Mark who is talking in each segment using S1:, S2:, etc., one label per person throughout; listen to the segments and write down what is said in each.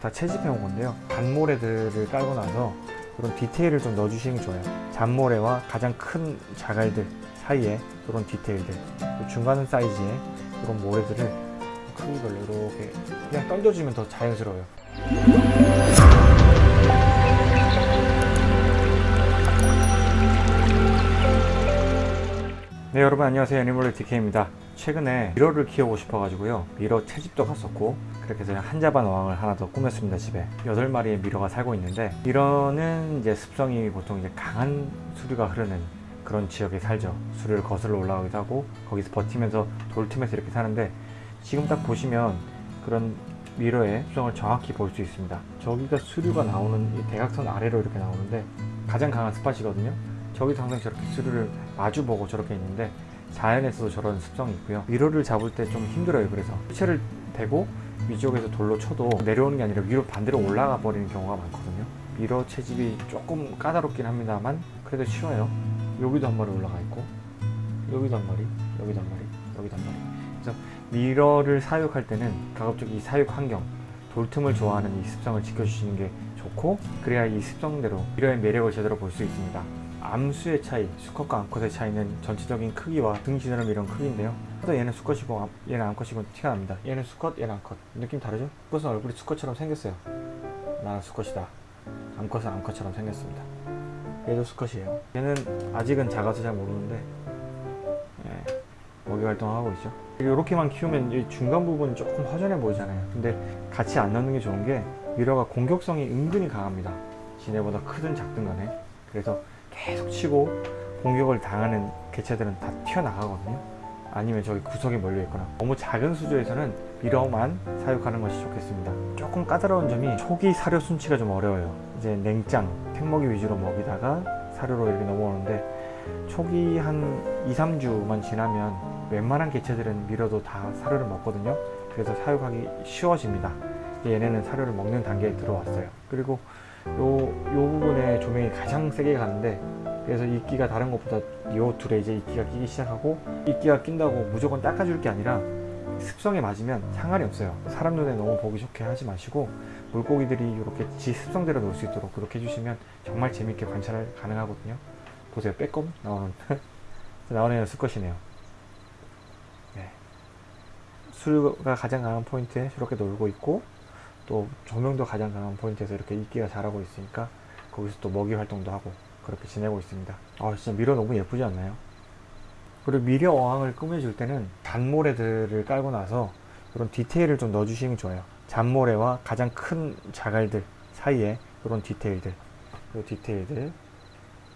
S1: 다 채집해 온 건데요. 잔모래들을 깔고 나서 이런 디테일을 좀 넣어주시는 게 좋아요. 잔모래와 가장 큰 자갈들 사이에 이런 디테일들 또 중간 사이즈의 이런 모래들을 크기별로 이렇게 그냥 던져주면 더 자연스러워요. 네 여러분 안녕하세요. 애니멀 DK입니다 최근에 밀어를 키우고 싶어 가지고요. 밀어 채집도 갔었고 그렇게 해서 한자반 어항을 하나 더 꾸몄습니다 집에. 8마리의 미러가 살고 있는데 미러는 이제 습성이 보통 이제 강한 수류가 흐르는 그런 지역에 살죠. 수류를 거슬러 올라가기도 하고 거기서 버티면서 돌 틈에서 이렇게 사는데 지금 딱 보시면 그런 미러의 습성을 정확히 볼 수 있습니다. 저기가 수류가 나오는 이 대각선 아래로 이렇게 나오는데 가장 강한 스팟이거든요. 저기도 항상 저렇게 수류를 마주보고 저렇게 있는데 자연에서도 저런 습성이 있고요. 밀어를 잡을 때 좀 힘들어요. 그래서 수채를 대고 위쪽에서 돌로 쳐도 내려오는 게 아니라 위로 반대로 올라가 버리는 경우가 많거든요. 밀어 채집이 조금 까다롭긴 합니다만 그래도 쉬워요. 여기도 한 마리 올라가 있고 여기도 한 마리 여기도 한 마리 여기도 한 마리. 그래서 밀어를 사육할 때는 가급적 이 사육 환경 돌틈을 좋아하는 이 습성을 지켜주시는 게 좋고 그래야 이 습성대로 밀어의 매력을 제대로 볼 수 있습니다 암수의 차이, 수컷과 암컷의 차이는 전체적인 크기와 등 지느러미 이런 크기인데요. 또 얘는 수컷이고 암- 얘는 암컷이고 티가 납니다. 얘는 수컷, 얘는 암컷. 느낌 다르죠? 수컷은 얼굴이 수컷처럼 생겼어요. 나는 수컷이다. 암컷은 암컷처럼 생겼습니다. 얘도 수컷이에요. 얘는 아직은 작아서 잘 모르는데 예, 먹이 활동하고 있죠. 이렇게만 키우면 이 중간 부분이 조금 허전해 보이잖아요. 근데 같이 안 넣는 게 좋은 게 미러가 공격성이 은근히 강합니다. 지네보다 크든 작든 간에. 그래서 계속 치고 공격을 당하는 개체들은 다 튀어나가거든요. 아니면 저기 구석에 몰려 있거나. 너무 작은 수조에서는 미러만 사육하는 것이 좋겠습니다. 조금 까다로운 점이 초기 사료 순치가 좀 어려워요. 이제 냉장, 생먹이 위주로 먹이다가 사료로 이렇게 넘어오는데 초기 한 2, 3주만 지나면 웬만한 개체들은 미러도 다 사료를 먹거든요. 그래서 사육하기 쉬워집니다. 얘네는 사료를 먹는 단계에 들어왔어요. 그리고 요, 요 부분에 조명이 가장 세게 가는데 그래서 이끼가 다른 것보다 요 둘에 이제 이끼가 끼기 시작하고 이끼가 낀다고 무조건 닦아줄 게 아니라 습성에 맞으면 상관이 없어요. 사람 눈에 너무 보기 좋게 하지 마시고 물고기들이 이렇게 지 습성대로 놀 수 있도록 그렇게 해주시면 정말 재밌게 관찰 가능하거든요. 보세요. 빼꼼 나오는 나오는 수컷이네요. 네. 수류가 가장 강한 포인트에 저렇게 놀고 있고 또 조명도 가장 강한 포인트에서 이렇게 이끼가 자라고 있으니까 거기서 또 먹이 활동도 하고 그렇게 지내고 있습니다. 아 진짜 밀어 너무 예쁘지 않나요? 그리고 밀어 어항을 꾸며줄 때는 잔모래들을 깔고 나서 이런 디테일을 좀 넣어주시는 게 좋아요. 잔모래와 가장 큰 자갈들 사이에 이런 디테일들 이 디테일들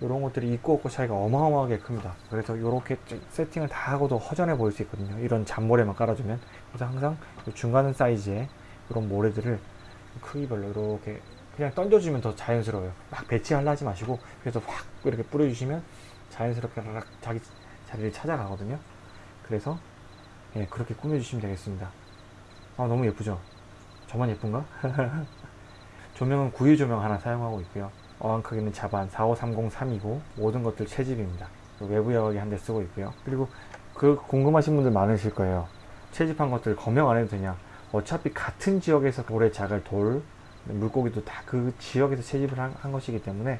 S1: 이런 것들이 있고 없고 차이가 어마어마하게 큽니다. 그래서 이렇게 세팅을 다 하고도 허전해 보일 수 있거든요. 이런 잔모래만 깔아주면. 그래서 항상 이 중간 사이즈의 이런 모래들을 크기별로 이렇게 그냥 던져주면 더 자연스러워요. 막 배치하려 하지 마시고 그래서 확 이렇게 뿌려주시면 자연스럽게 락 자기 자리를 찾아가거든요. 그래서 예, 그렇게 꾸며주시면 되겠습니다. 아 너무 예쁘죠? 저만 예쁜가? 조명은 구유 조명 하나 사용하고 있고요. 어항 크기는 자반 45303이고 모든 것들 채집입니다. 외부 여과기 한 대 쓰고 있고요. 그리고 그 궁금하신 분들 많으실 거예요. 채집한 것들 검역 안 해도 되냐 어차피 같은 지역에서 돌에 자갈 돌 물고기도 다 그 지역에서 채집을 한, 한 것이기 때문에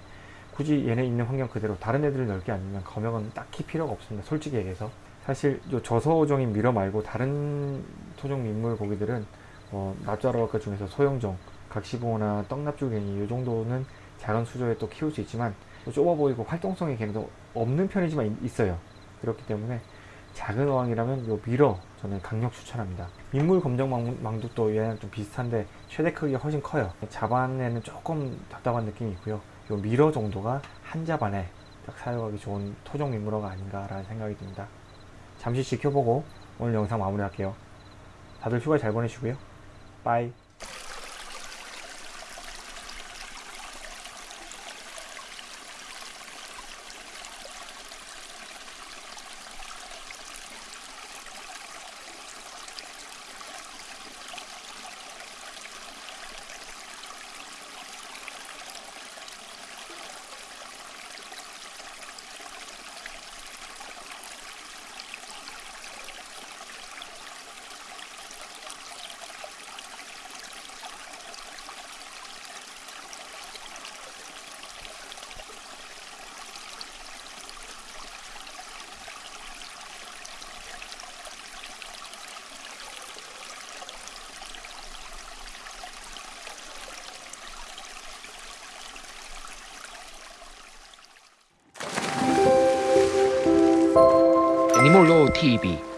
S1: 굳이 얘네 있는 환경 그대로 다른 애들을 넓게 아니면 검역은 딱히 필요가 없습니다. 솔직히 얘기해서. 사실 요 저소종인 미러 말고 다른 토종 민물 고기들은 어, 납자루아과 중에서 소형종 각시붕어나 떡납줄갱이 이 정도는 작은 수조에 또 키울 수 있지만 또 좁아 보이고 활동성이 걔네도 없는 편이지만 있- 있어요. 그렇기 때문에 작은 어항이라면 요 밀어 저는 강력 추천합니다. 민물 검정 망- 얘랑 좀 비슷한데 최대 크기가 훨씬 커요. 자반에는 조금 답답한 느낌이 있고요. 요 밀어 정도가 한 자반에 딱 사용하기 좋은 토종 민물어가 아닌가 라는 생각이 듭니다. 잠시 지켜보고 오늘 영상 마무리 할게요. 다들 휴가 잘 보내시고요. 빠이
S2: 애니몰로 TV